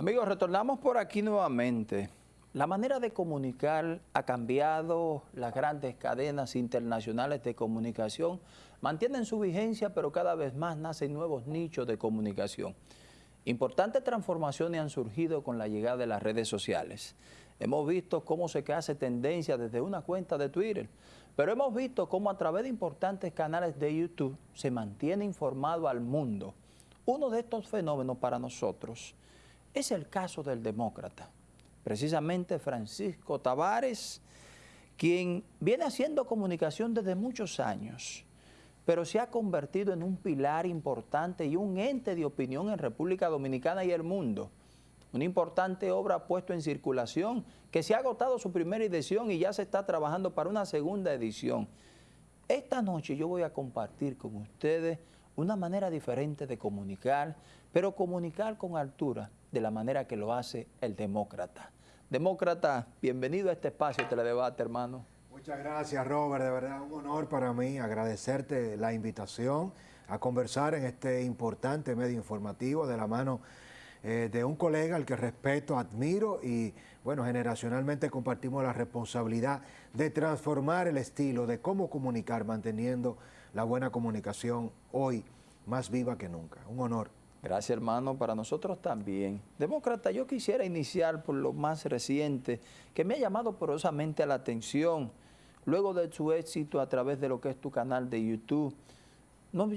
Amigos, retornamos por aquí nuevamente. La manera de comunicar ha cambiado, las grandes cadenas internacionales de comunicación mantienen su vigencia, pero cada vez más nacen nuevos nichos de comunicación. Importantes transformaciones han surgido con la llegada de las redes sociales. Hemos visto cómo se hace tendencia desde una cuenta de Twitter, pero hemos visto cómo a través de importantes canales de YouTube se mantiene informado al mundo. Uno de estos fenómenos para nosotros es el caso del demócrata precisamente Francisco Tavares, quien viene haciendo comunicación desde muchos años, pero se ha convertido en un pilar importante y un ente de opinión en República Dominicana y el mundo. Una importante obra puesto en circulación que se ha agotado su primera edición y ya se está trabajando para una segunda edición. Esta noche yo voy a compartir con ustedes una manera diferente de comunicar, pero comunicar con altura de la manera que lo hace el demócrata. Demócrata, bienvenido a este espacio Teledebate, hermano. Muchas gracias, Robert. De verdad, un honor para mí agradecerte la invitación a conversar en este importante medio informativo de la mano eh, de un colega al que respeto, admiro y, bueno, generacionalmente compartimos la responsabilidad de transformar el estilo de cómo comunicar, manteniendo la buena comunicación hoy más viva que nunca. Un honor. Gracias, hermano. Para nosotros también. Demócrata, yo quisiera iniciar por lo más reciente, que me ha llamado porosamente la atención, luego de su éxito a través de lo que es tu canal de YouTube. Nos,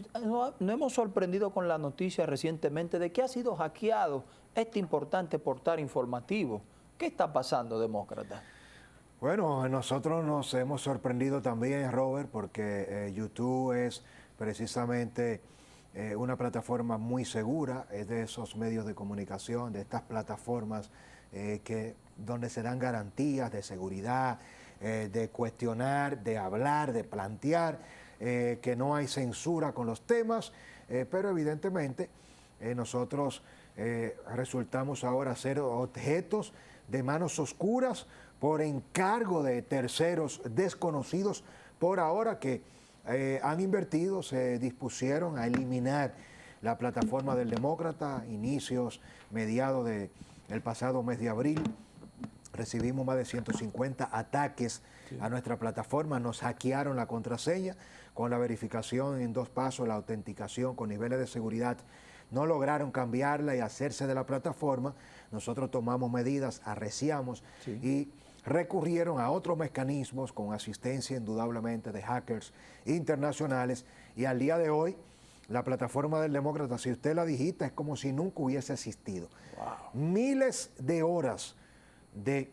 hemos sorprendido con la noticia recientemente de que ha sido hackeado este importante portal informativo. ¿Qué está pasando, Demócrata? Bueno, nosotros nos hemos sorprendido también, Robert, porque eh, YouTube es precisamente eh, una plataforma muy segura, es de esos medios de comunicación, de estas plataformas eh, que, donde se dan garantías de seguridad, eh, de cuestionar, de hablar, de plantear, que no hay censura con los temas, pero evidentemente nosotros resultamos ahora ser objetos de manos oscuras por encargo de terceros desconocidos por ahora que eh, han invertido, se dispusieron a eliminar la plataforma del Demócrata, inicios, mediados del el pasado mes de abril. Recibimos más de 150 ataques a nuestra plataforma, nos hackearon la contraseña con la verificación en dos pasos, la autenticación con niveles de seguridad. No lograron cambiarla y hacerse de la plataforma. Nosotros tomamos medidas, arreciamos y recurrieron a otros mecanismos con asistencia indudablemente de hackers internacionales y al día de hoy la plataforma del demócrata, si usted la digita, es como si nunca hubiese existido. Miles de horas de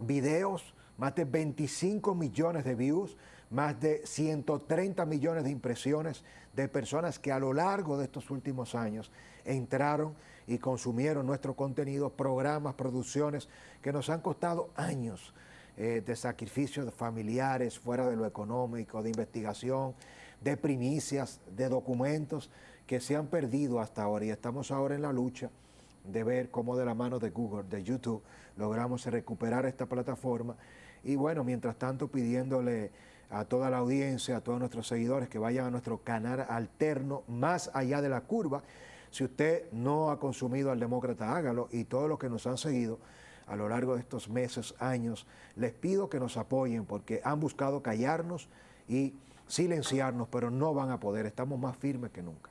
videos, más de 25 millones de views, más de 130 millones de impresiones de personas que a lo largo de estos últimos años entraron y consumieron nuestro contenido, programas, producciones que nos han costado años eh, de sacrificios familiares, fuera de lo económico, de investigación, de primicias, de documentos que se han perdido hasta ahora y estamos ahora en la lucha de ver cómo de la mano de Google, de YouTube, logramos recuperar esta plataforma y bueno, mientras tanto pidiéndole a toda la audiencia, a todos nuestros seguidores que vayan a nuestro canal alterno más allá de la curva. Si usted no ha consumido al demócrata, hágalo y todos los que nos han seguido a lo largo de estos meses, años, les pido que nos apoyen porque han buscado callarnos y silenciarnos, pero no van a poder, estamos más firmes que nunca.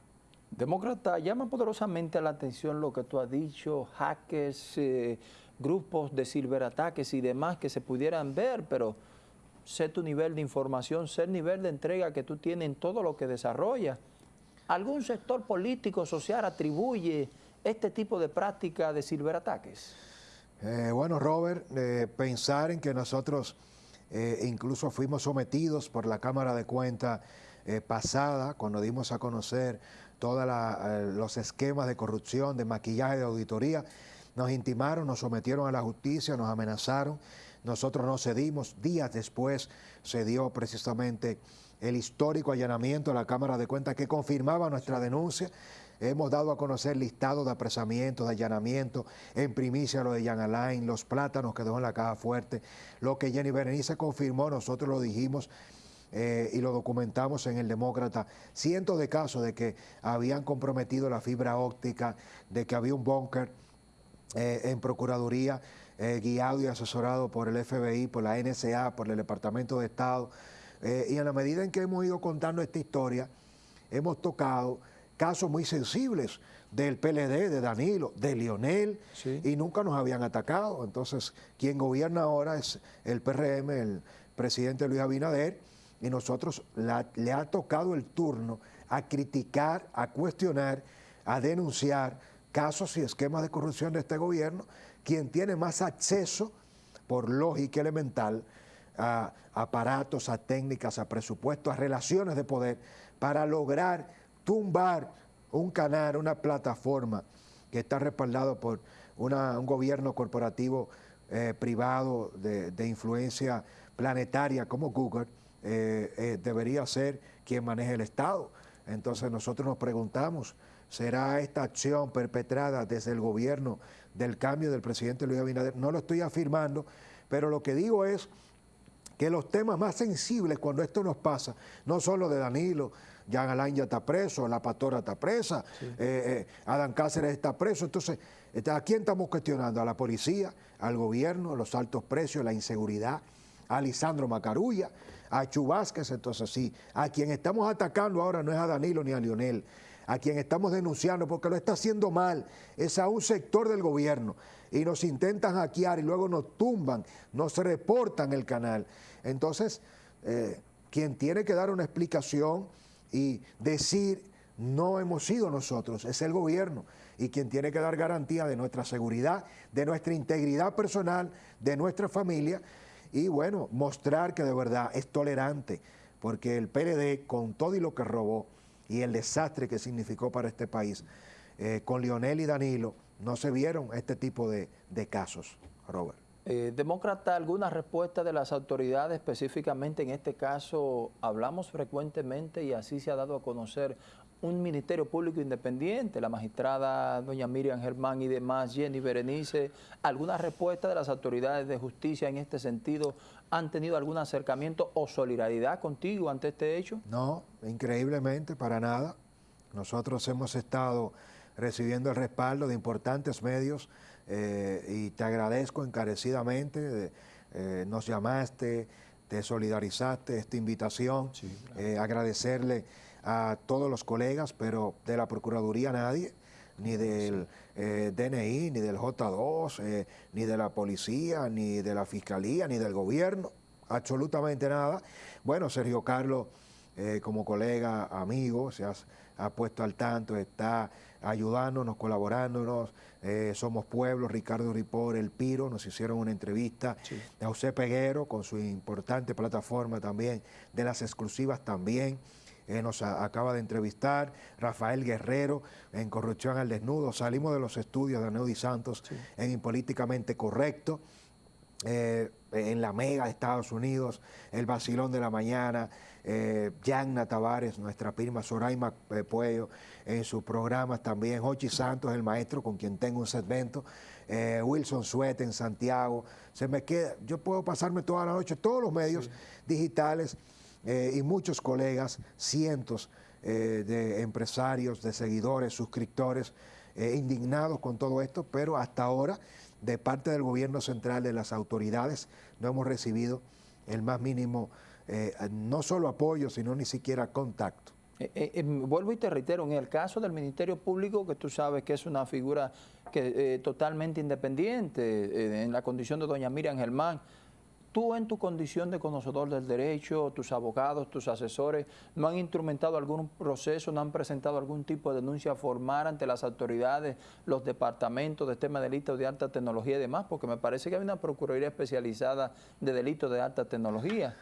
Demócrata, llama poderosamente la atención lo que tú has dicho, hackers, eh, grupos de ciberataques y demás que se pudieran ver, pero sé tu nivel de información, sé el nivel de entrega que tú tienes en todo lo que desarrollas. ¿Algún sector político, social atribuye este tipo de práctica de ciberataques? Eh, bueno, Robert, eh, pensar en que nosotros eh, incluso fuimos sometidos por la Cámara de Cuentas pasada, cuando dimos a conocer todos los esquemas de corrupción, de maquillaje, de auditoría, nos intimaron, nos sometieron a la justicia, nos amenazaron, nosotros no cedimos, días después se dio precisamente el histórico allanamiento a la Cámara de Cuentas que confirmaba nuestra denuncia. Hemos dado a conocer listados de apresamientos, de allanamiento, en primicia lo de Jan Alain, los plátanos que dejó en la caja fuerte, lo que Jenny Berenice confirmó, nosotros lo dijimos eh, y lo documentamos en el Demócrata, cientos de casos de que habían comprometido la fibra óptica, de que había un búnker eh, en Procuraduría, eh, guiado y asesorado por el FBI, por la NSA, por el Departamento de Estado. Eh, y en la medida en que hemos ido contando esta historia, hemos tocado casos muy sensibles del PLD, de Danilo, de Lionel, y nunca nos habían atacado. Entonces, quien gobierna ahora es el PRM, el presidente Luis Abinader, y nosotros le ha tocado el turno a criticar, a cuestionar, a denunciar casos y esquemas de corrupción de este gobierno, quien tiene más acceso, por lógica elemental, a aparatos, a técnicas, a presupuestos, a relaciones de poder, para lograr tumbar un canal, una plataforma que está respaldado por un gobierno corporativo eh, privado de, influencia planetaria como Google, eh, eh, debería ser quien maneje el Estado. Entonces nosotros nos preguntamos, ¿será esta acción perpetrada desde el gobierno del cambio del presidente Luis Abinader? No lo estoy afirmando, pero lo que digo es que los temas más sensibles cuando esto nos pasa, no solo de Danilo, Jean Alain ya está preso, La Pastora está presa, eh, eh, Adán Cáceres está preso. Entonces, este, ¿a quién estamos cuestionando? ¿A la policía, al gobierno, los altos precios, la inseguridad? ¿A Lisandro Macarulla? ¿A Chubásquez? Entonces, sí. A quien estamos atacando ahora no es a Danilo ni a Lionel. A quien estamos denunciando porque lo está haciendo mal es a un sector del gobierno y nos intentan hackear y luego nos tumban, nos reportan el canal. Entonces, eh, quien tiene que dar una explicación y decir no hemos sido nosotros, es el gobierno y quien tiene que dar garantía de nuestra seguridad, de nuestra integridad personal, de nuestra familia y bueno, mostrar que de verdad es tolerante, porque el PLD con todo y lo que robó y el desastre que significó para este país, eh, con Lionel y Danilo no se vieron este tipo de, de casos, Robert. Eh, demócrata, ¿alguna respuesta de las autoridades específicamente en este caso? Hablamos frecuentemente y así se ha dado a conocer un Ministerio Público Independiente, la magistrada doña Miriam Germán y demás, Jenny Berenice, ¿alguna respuesta de las autoridades de justicia en este sentido? ¿Han tenido algún acercamiento o solidaridad contigo ante este hecho? No, increíblemente, para nada. Nosotros hemos estado recibiendo el respaldo de importantes medios eh, y te agradezco encarecidamente, eh, nos llamaste, te solidarizaste esta invitación, eh, agradecerle a todos los colegas, pero de la Procuraduría nadie, ni del DNI, ni del J2, ni de la policía, ni de la Fiscalía, ni del gobierno, absolutamente nada. Bueno, Sergio Carlos, como colega, amigo, se ha puesto al tanto, está ayudándonos, colaborándonos. Eh, Somos Pueblo, Ricardo Ripor, El Piro, nos hicieron una entrevista. A José Peguero, con su importante plataforma también, de las exclusivas también. Eh, nos acaba de entrevistar, Rafael Guerrero en Corrupción al Desnudo, salimos de los estudios de Aneudi Santos en Impolíticamente Correcto, eh, en la Mega de Estados Unidos, El Vacilón de la Mañana, eh, Yanna Tavares, nuestra prima Soraima eh, Puello, en sus programas también, Jochi Santos, el maestro con quien tengo un segmento, eh, Wilson Suete en Santiago, se me queda, yo puedo pasarme toda la noche, todos los medios digitales y muchos colegas, cientos de empresarios, de seguidores, suscriptores, indignados con todo esto, pero hasta ahora, de parte del gobierno central, de las autoridades, no hemos recibido el más mínimo eh, no solo apoyo, sino ni siquiera contacto. Eh, eh, vuelvo y te reitero, en el caso del Ministerio Público, que tú sabes que es una figura que, totalmente independiente, en la condición de doña Miriam Germán, tú en tu condición de conocedor del derecho, tus abogados, tus asesores, ¿no han instrumentado algún proceso, no han presentado algún tipo de denuncia formal ante las autoridades, los departamentos de tema de delitos de alta tecnología y demás? Porque me parece que hay una Procuraduría especializada de delitos de alta tecnología.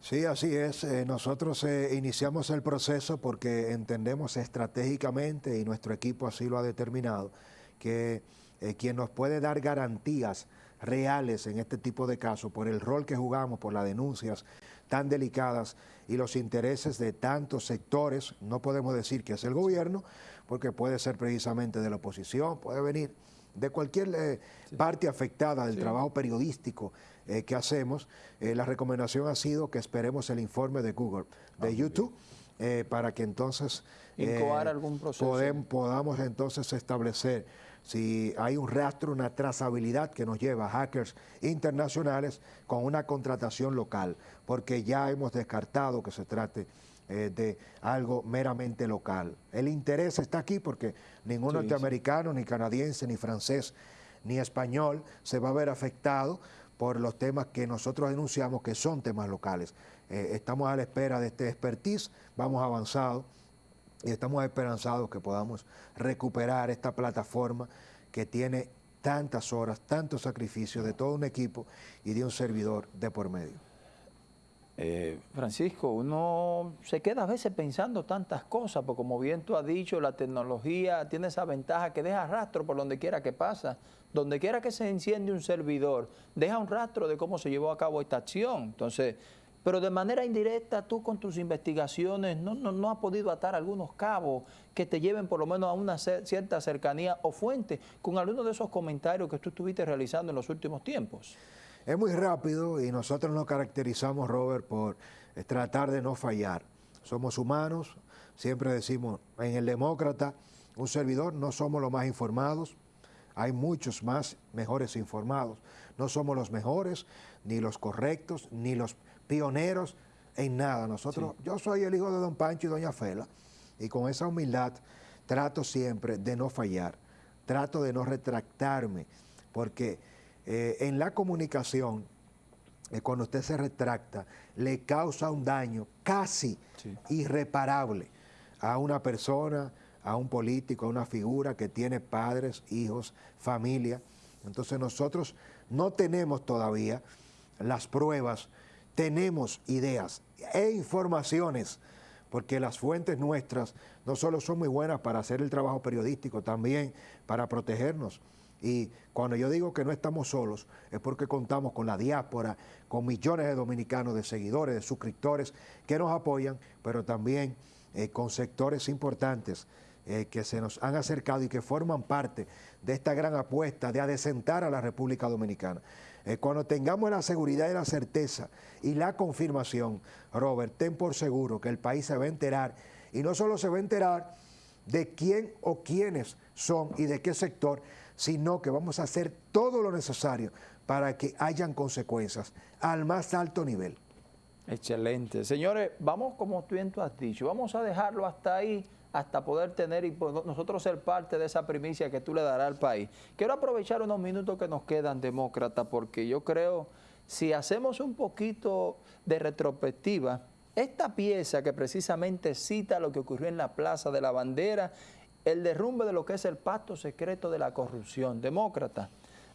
Sí, así es. Eh, nosotros eh, iniciamos el proceso porque entendemos estratégicamente, y nuestro equipo así lo ha determinado, que eh, quien nos puede dar garantías reales en este tipo de casos, por el rol que jugamos, por las denuncias tan delicadas y los intereses de tantos sectores, no podemos decir que es el gobierno, porque puede ser precisamente de la oposición, puede venir de cualquier parte afectada del trabajo periodístico eh, que hacemos, eh, la recomendación ha sido que esperemos el informe de Google, de ah, YouTube, eh, para que entonces algún proceso. podamos entonces establecer si hay un rastro, una trazabilidad que nos lleva a hackers internacionales con una contratación local, porque ya hemos descartado que se trate eh, de algo meramente local. El interés está aquí porque ningún norteamericano, ni canadiense, ni francés, ni español se va a ver afectado por los temas que nosotros denunciamos que son temas locales. Eh, estamos a la espera de este expertise, vamos avanzado y estamos esperanzados que podamos recuperar esta plataforma que tiene tantas horas, tantos sacrificios de todo un equipo y de un servidor de por medio. Eh, Francisco, uno se queda a veces pensando tantas cosas, porque como bien tú has dicho, la tecnología tiene esa ventaja que deja rastro por donde quiera que pasa. Donde quiera que se enciende un servidor, deja un rastro de cómo se llevó a cabo esta acción. Entonces, pero de manera indirecta tú con tus investigaciones no, no, has podido atar algunos cabos que te lleven por lo menos a una cierta cercanía o fuente con algunos de esos comentarios que tú estuviste realizando en los últimos tiempos. Es muy rápido y nosotros nos caracterizamos, Robert, por tratar de no fallar. Somos humanos, siempre decimos, en el demócrata, un servidor, no somos los más informados, hay muchos más mejores informados. No somos los mejores, ni los correctos, ni los pioneros en nada. Nosotros, yo soy el hijo de don Pancho y doña Fela, y con esa humildad trato siempre de no fallar, trato de no retractarme, porque eh, en la comunicación, eh, cuando usted se retracta, le causa un daño casi irreparable a una persona, a un político, a una figura que tiene padres, hijos, familia. Entonces nosotros no tenemos todavía las pruebas tenemos ideas e informaciones, porque las fuentes nuestras no solo son muy buenas para hacer el trabajo periodístico, también para protegernos. Y cuando yo digo que no estamos solos, es porque contamos con la diáspora, con millones de dominicanos, de seguidores, de suscriptores que nos apoyan, pero también eh, con sectores importantes eh, que se nos han acercado y que forman parte de esta gran apuesta de adecentar a la República Dominicana. Eh, cuando tengamos la seguridad y la certeza y la confirmación, Robert, ten por seguro que el país se va a enterar y no solo se va a enterar de quién o quiénes son y de qué sector, sino que vamos a hacer todo lo necesario para que hayan consecuencias al más alto nivel. Excelente. Señores, vamos como tú has dicho, vamos a dejarlo hasta ahí hasta poder tener y nosotros ser parte de esa primicia que tú le darás al país. Quiero aprovechar unos minutos que nos quedan, demócrata, porque yo creo, si hacemos un poquito de retrospectiva, esta pieza que precisamente cita lo que ocurrió en la Plaza de la Bandera, el derrumbe de lo que es el pacto secreto de la corrupción, demócrata,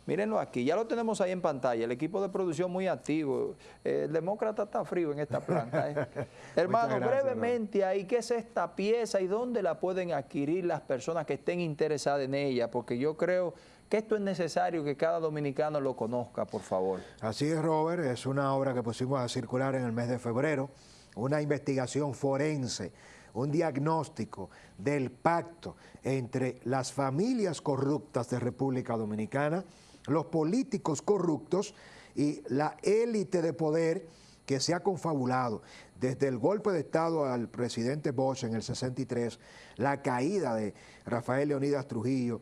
Mírenlo aquí, ya lo tenemos ahí en pantalla, el equipo de producción muy activo. El demócrata está frío en esta planta. ¿eh? Hermano, brevemente ahí, ¿qué es esta pieza y dónde la pueden adquirir las personas que estén interesadas en ella? Porque yo creo que esto es necesario que cada dominicano lo conozca, por favor. Así es, Robert, es una obra que pusimos a circular en el mes de febrero, una investigación forense un diagnóstico del pacto entre las familias corruptas de República Dominicana los políticos corruptos y la élite de poder que se ha confabulado. Desde el golpe de Estado al presidente Bosch en el 63, la caída de Rafael Leonidas Trujillo,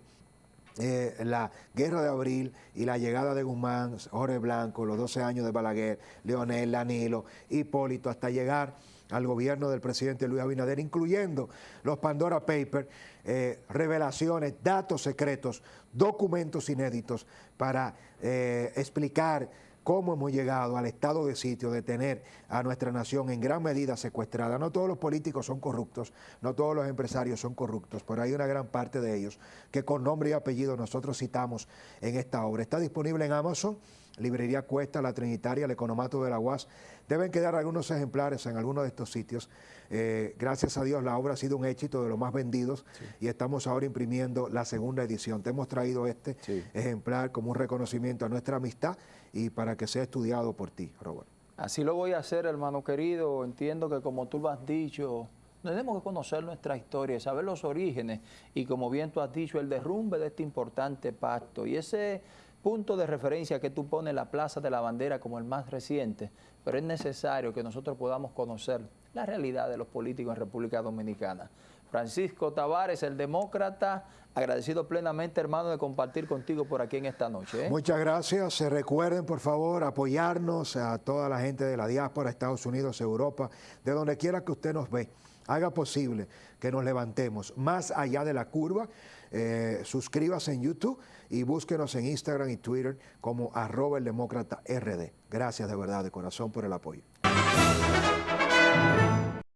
eh, la guerra de abril y la llegada de Guzmán, Jorge Blanco, los 12 años de Balaguer, Leonel, Danilo, Hipólito, hasta llegar al gobierno del presidente Luis Abinader, incluyendo los Pandora Papers, eh, revelaciones, datos secretos, documentos inéditos para eh, explicar cómo hemos llegado al estado de sitio de tener a nuestra nación en gran medida secuestrada. No todos los políticos son corruptos, no todos los empresarios son corruptos, pero hay una gran parte de ellos que con nombre y apellido nosotros citamos en esta obra. Está disponible en Amazon, Librería Cuesta, La Trinitaria, El Economato de la UAS. Deben quedar algunos ejemplares en algunos de estos sitios. Eh, gracias a Dios la obra ha sido un éxito de los más vendidos y estamos ahora imprimiendo la segunda edición. Te hemos traído este ejemplar como un reconocimiento a nuestra amistad y para que sea estudiado por ti, Robert. Así lo voy a hacer, hermano querido. Entiendo que como tú lo has dicho, tenemos que conocer nuestra historia, saber los orígenes y como bien tú has dicho, el derrumbe de este importante pacto. Y ese punto de referencia que tú pones la Plaza de la Bandera como el más reciente, pero es necesario que nosotros podamos conocer la realidad de los políticos en República Dominicana. Francisco Tavares, el demócrata, agradecido plenamente, hermano, de compartir contigo por aquí en esta noche. ¿eh? Muchas gracias. Se recuerden, por favor, apoyarnos a toda la gente de la diáspora, Estados Unidos, Europa, de donde quiera que usted nos ve. Haga posible que nos levantemos más allá de la curva. Eh, suscríbase en YouTube y búsquenos en Instagram y Twitter como arroba el demócrata RD. Gracias de verdad, de corazón, por el apoyo.